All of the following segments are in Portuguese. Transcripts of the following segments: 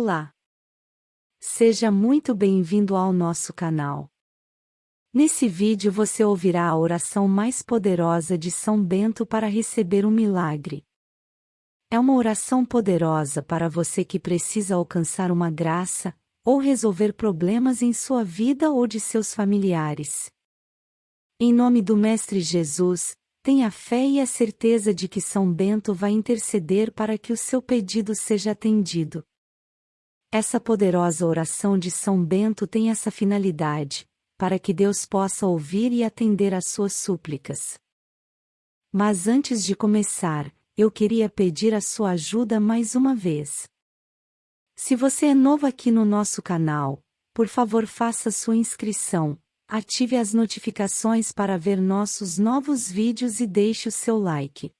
Olá! Seja muito bem-vindo ao nosso canal. Nesse vídeo você ouvirá a oração mais poderosa de São Bento para receber um milagre. É uma oração poderosa para você que precisa alcançar uma graça, ou resolver problemas em sua vida ou de seus familiares. Em nome do Mestre Jesus, tenha fé e a certeza de que São Bento vai interceder para que o seu pedido seja atendido. Essa poderosa oração de São Bento tem essa finalidade, para que Deus possa ouvir e atender às suas súplicas. Mas antes de começar, eu queria pedir a sua ajuda mais uma vez. Se você é novo aqui no nosso canal, por favor faça sua inscrição, ative as notificações para ver nossos novos vídeos e deixe o seu like.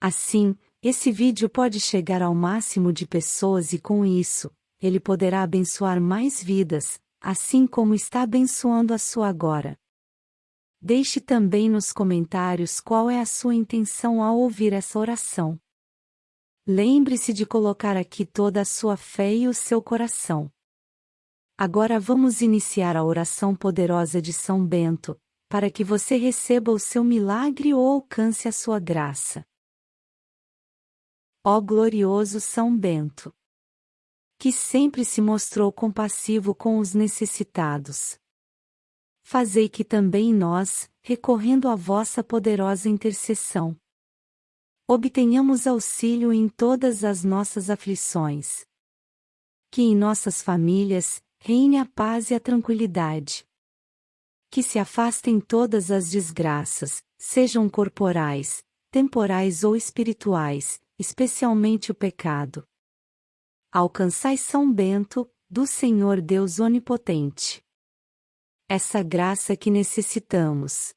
Assim, esse vídeo pode chegar ao máximo de pessoas e com isso, ele poderá abençoar mais vidas, assim como está abençoando a sua agora. Deixe também nos comentários qual é a sua intenção ao ouvir essa oração. Lembre-se de colocar aqui toda a sua fé e o seu coração. Agora vamos iniciar a oração poderosa de São Bento, para que você receba o seu milagre ou alcance a sua graça. Ó glorioso São Bento! Que sempre se mostrou compassivo com os necessitados. Fazei que também nós, recorrendo à vossa poderosa intercessão, obtenhamos auxílio em todas as nossas aflições. Que em nossas famílias reine a paz e a tranquilidade. Que se afastem todas as desgraças, sejam corporais, temporais ou espirituais, especialmente o pecado. Alcançai São Bento, do Senhor Deus Onipotente. Essa graça que necessitamos.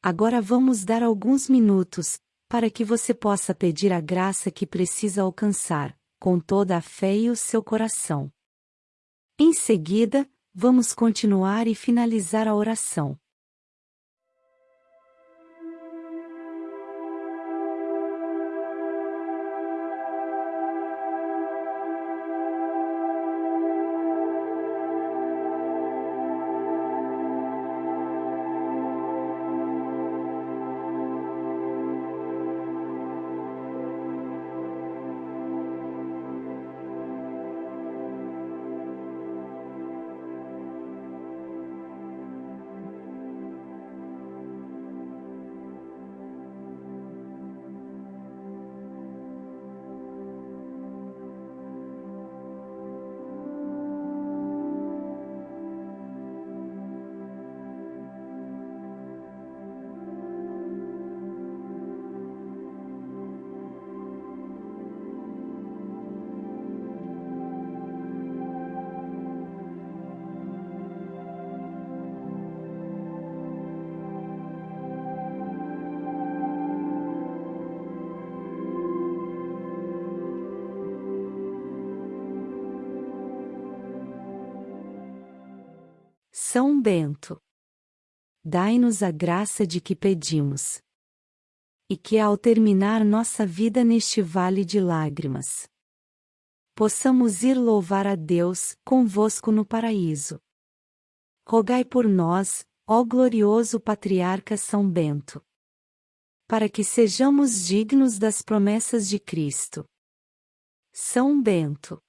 Agora vamos dar alguns minutos, para que você possa pedir a graça que precisa alcançar, com toda a fé e o seu coração. Em seguida, vamos continuar e finalizar a oração. São Bento. Dai-nos a graça de que pedimos. E que ao terminar nossa vida neste vale de lágrimas, possamos ir louvar a Deus convosco no paraíso. Rogai por nós, ó glorioso patriarca São Bento, para que sejamos dignos das promessas de Cristo. São Bento.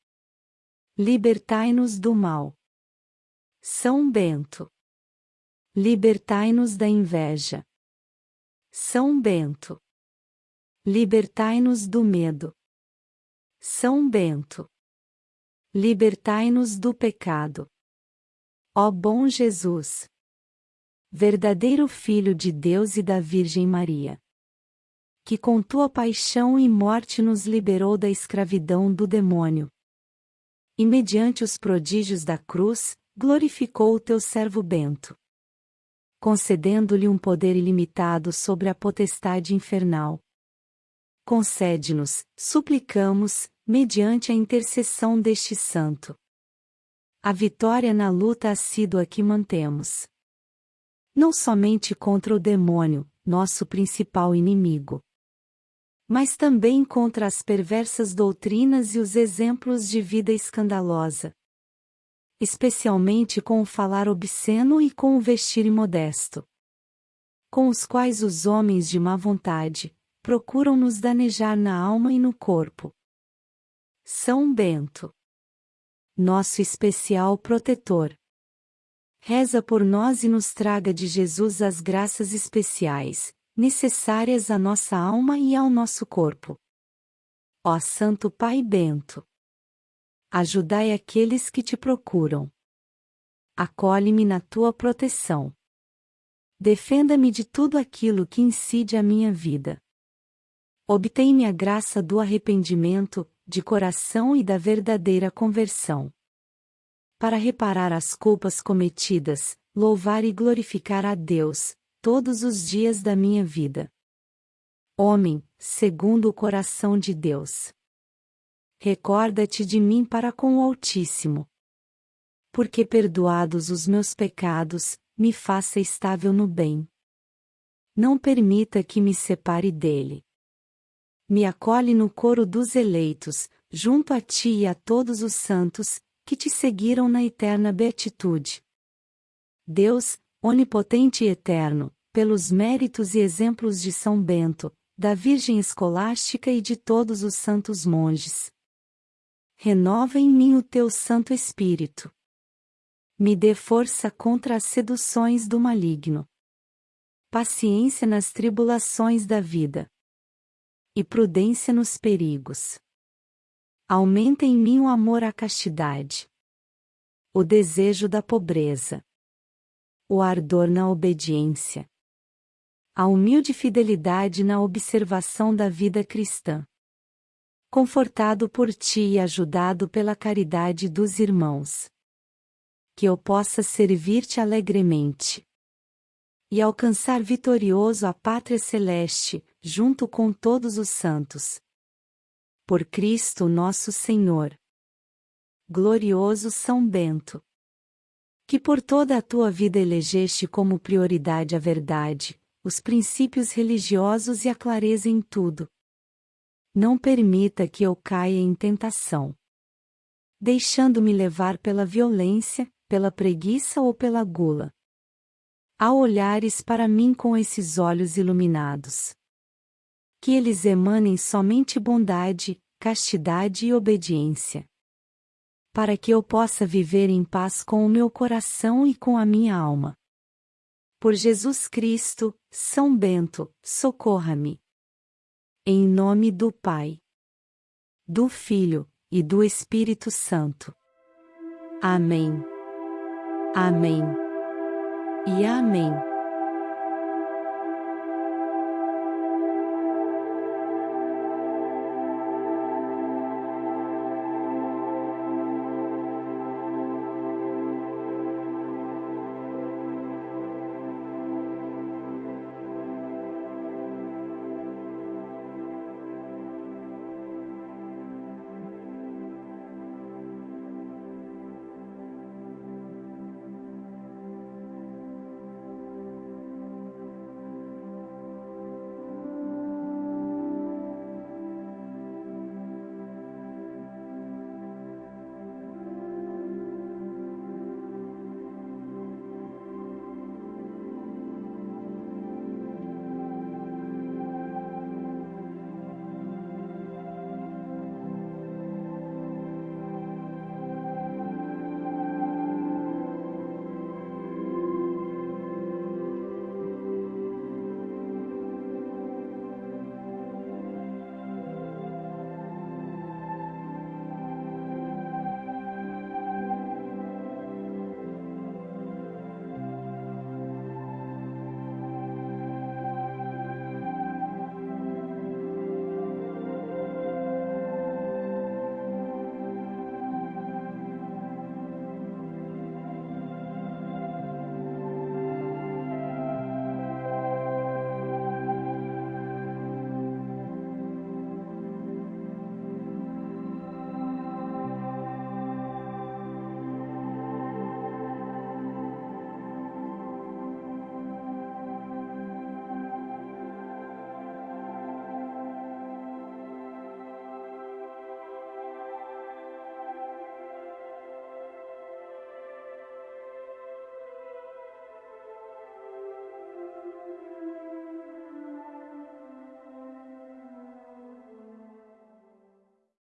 Libertai-nos do mal. São Bento. Libertai-nos da inveja. São Bento. Libertai-nos do medo. São Bento. Libertai-nos do pecado. Ó bom Jesus! Verdadeiro Filho de Deus e da Virgem Maria! Que com tua paixão e morte nos liberou da escravidão do demônio. E mediante os prodígios da cruz, glorificou o teu servo Bento, concedendo-lhe um poder ilimitado sobre a potestade infernal. Concede-nos, suplicamos, mediante a intercessão deste santo. A vitória na luta assídua que mantemos. Não somente contra o demônio, nosso principal inimigo, mas também contra as perversas doutrinas e os exemplos de vida escandalosa. Especialmente com o falar obsceno e com o vestir imodesto. Com os quais os homens de má vontade procuram nos danejar na alma e no corpo. São Bento. Nosso especial protetor. Reza por nós e nos traga de Jesus as graças especiais, necessárias à nossa alma e ao nosso corpo. Ó Santo Pai Bento, ajudai aqueles que te procuram. Acolhe-me na tua proteção. Defenda-me de tudo aquilo que incide a minha vida. Obtém-me a graça do arrependimento, de coração e da verdadeira conversão. Para reparar as culpas cometidas, louvar e glorificar a Deus, todos os dias da minha vida. Homem, segundo o coração de Deus. Recorda-te de mim para com o Altíssimo. Porque perdoados os meus pecados, me faça estável no bem. Não permita que me separe dele. Me acolhe no coro dos eleitos, junto a ti e a todos os santos, que te seguiram na eterna beatitude. Deus, onipotente e eterno, pelos méritos e exemplos de São Bento, da Virgem Escolástica e de todos os santos monges. Renova em mim o teu Santo Espírito. Me dê força contra as seduções do maligno. Paciência nas tribulações da vida. E prudência nos perigos. Aumenta em mim o amor à castidade. O desejo da pobreza o ardor na obediência. A humilde fidelidade na observação da vida cristã. Confortado por ti e ajudado pela caridade dos irmãos. Que eu possa servir-te alegremente. E alcançar vitorioso a pátria celeste, junto com todos os santos. Por Cristo nosso Senhor. Glorioso São Bento que por toda a tua vida elegeste como prioridade a verdade, os princípios religiosos e a clareza em tudo. Não permita que eu caia em tentação. Deixando-me levar pela violência, pela preguiça ou pela gula. Ao olhares para mim com esses olhos iluminados. Que eles emanem somente bondade, castidade e obediência para que eu possa viver em paz com o meu coração e com a minha alma. Por Jesus Cristo, São Bento, socorra-me. Em nome do Pai, do Filho e do Espírito Santo. Amém. Amém. E Amém.